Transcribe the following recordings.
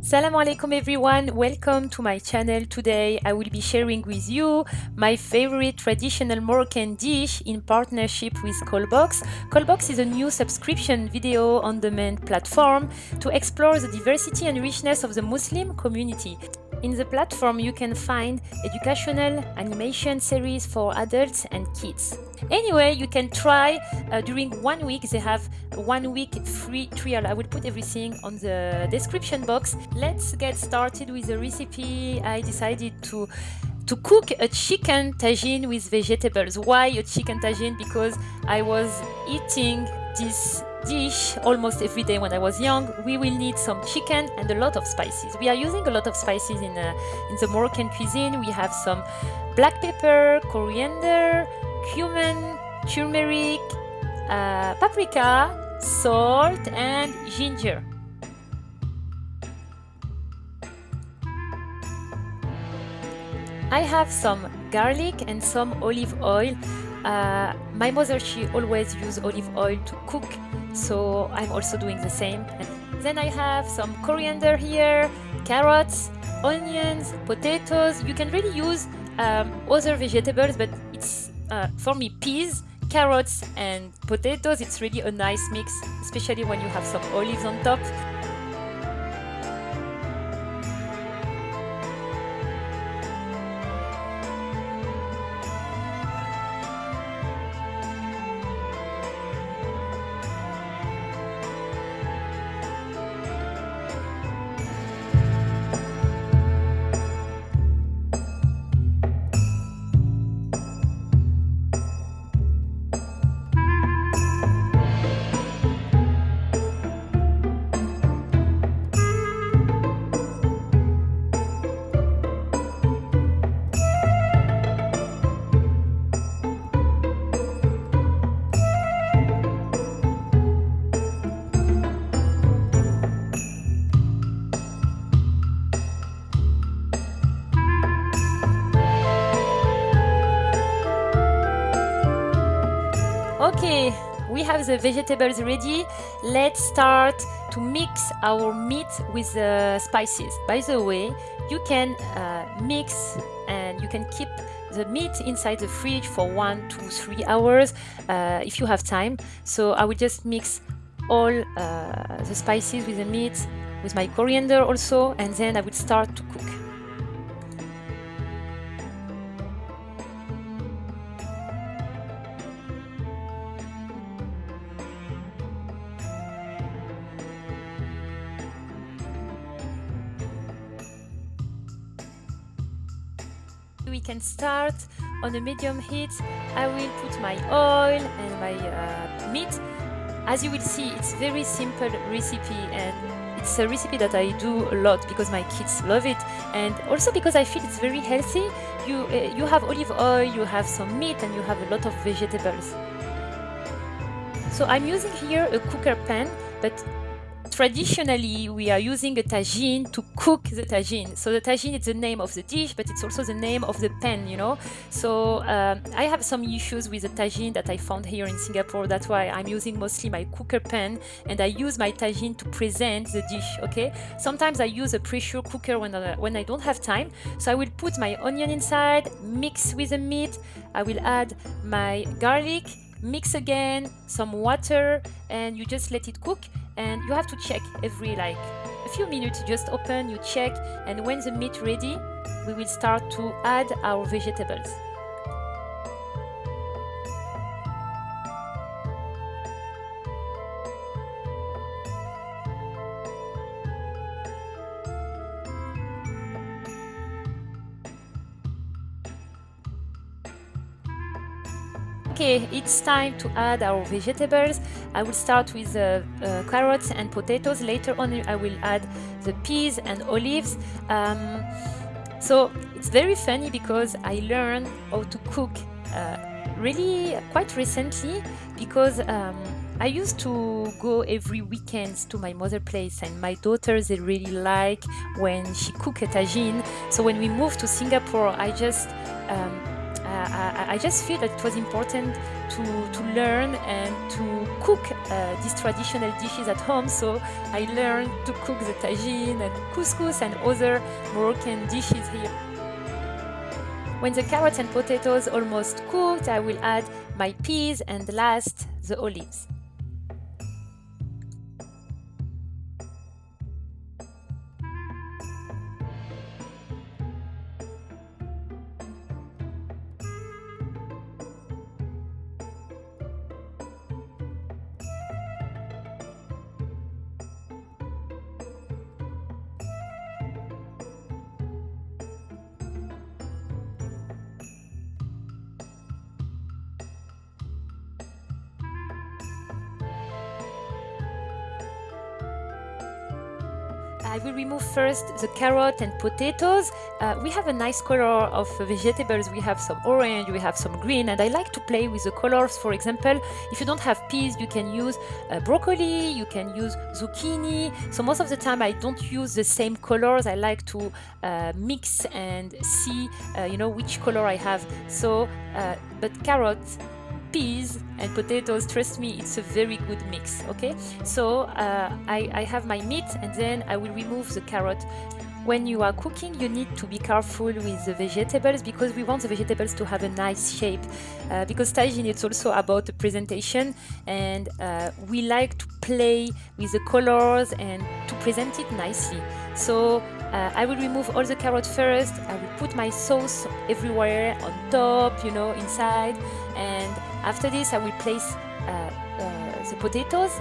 Assalamu alaikum everyone, welcome to my channel. Today I will be sharing with you my favorite traditional Moroccan dish in partnership with Colbox. Colbox is a new subscription video on demand platform to explore the diversity and richness of the Muslim community. In the platform, you can find educational animation series for adults and kids. Anyway, you can try uh, during one week. They have one week free trial. I will put everything on the description box. Let's get started with the recipe. I decided to to cook a chicken tagine with vegetables. Why a chicken tagine? Because I was eating this dish almost every day when I was young. We will need some chicken and a lot of spices. We are using a lot of spices in, uh, in the Moroccan cuisine. We have some black pepper, coriander, cumin, turmeric, uh, paprika, salt and ginger. I have some garlic and some olive oil uh, my mother, she always use olive oil to cook, so I'm also doing the same. And then I have some coriander here, carrots, onions, potatoes. You can really use um, other vegetables, but it's uh, for me peas, carrots, and potatoes. It's really a nice mix, especially when you have some olives on top. Okay, we have the vegetables ready. Let's start to mix our meat with the spices. By the way, you can uh, mix and you can keep the meat inside the fridge for one, two, three hours uh, if you have time. So I will just mix all uh, the spices with the meat, with my coriander also, and then I will start to cook. We can start on a medium heat. I will put my oil and my uh, meat. As you will see, it's very simple recipe and it's a recipe that I do a lot because my kids love it and also because I feel it's very healthy. You, uh, you have olive oil, you have some meat and you have a lot of vegetables. So I'm using here a cooker pan, but traditionally we are using a tagine to cook the tagine. So the tagine is the name of the dish but it's also the name of the pan you know? So um, i have some issues with the tagine that i found here in singapore. That's why i'm using mostly my cooker pan and i use my tagine to present the dish okay? Sometimes i use a pressure cooker when I, when i don't have time. So i will put my onion inside mix with the meat. I will add my garlic mix again some water and you just let it cook and you have to check every like a few minutes. Just open you check and when the meat ready we will start to add our vegetables Okay, it's time to add our vegetables. I will start with uh, uh, carrots and potatoes. Later on, I will add the peas and olives. Um, so it's very funny because I learned how to cook uh, really quite recently because um, I used to go every weekend to my mother place and my daughters they really like when she cook a tagine. So when we moved to Singapore, I just um, I, I, just feel that it was important to, to learn and to cook uh, these traditional dishes at home. So I learned to cook the tagine and couscous and other Moroccan dishes here. When the carrots and potatoes almost cooked, I will add my peas and last the olives. I will remove first the carrot and potatoes. Uh, we have a nice color of vegetables. We have some orange, we have some green, and I like to play with the colors. For example, if you don't have peas, you can use uh, broccoli, you can use zucchini. So most of the time I don't use the same colors. I like to uh, mix and see, uh, you know, which color I have. So, uh, but carrots, peas and potatoes trust me it's a very good mix okay? So uh, I, I have my meat and then I will remove the carrot. When you are cooking you need to be careful with the vegetables because we want the vegetables to have a nice shape. Uh, because tagine it's also about the presentation and uh, we like to play with the colors and to present it nicely. So uh, I will remove all the carrot first. I will put my sauce everywhere on top you know inside and after this, I will place uh, uh, the potatoes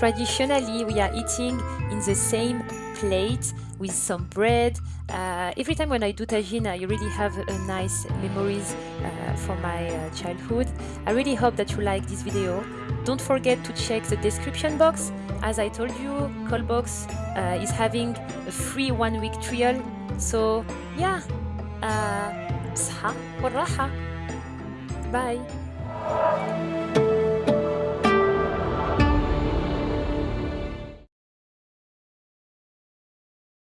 Traditionally, we are eating in the same plate with some bread. Uh, every time when I do tagine, I really have a nice memories uh, from my uh, childhood. I really hope that you like this video. Don't forget to check the description box. As I told you, Callbox uh, is having a free one-week trial. So yeah, uh, Bye.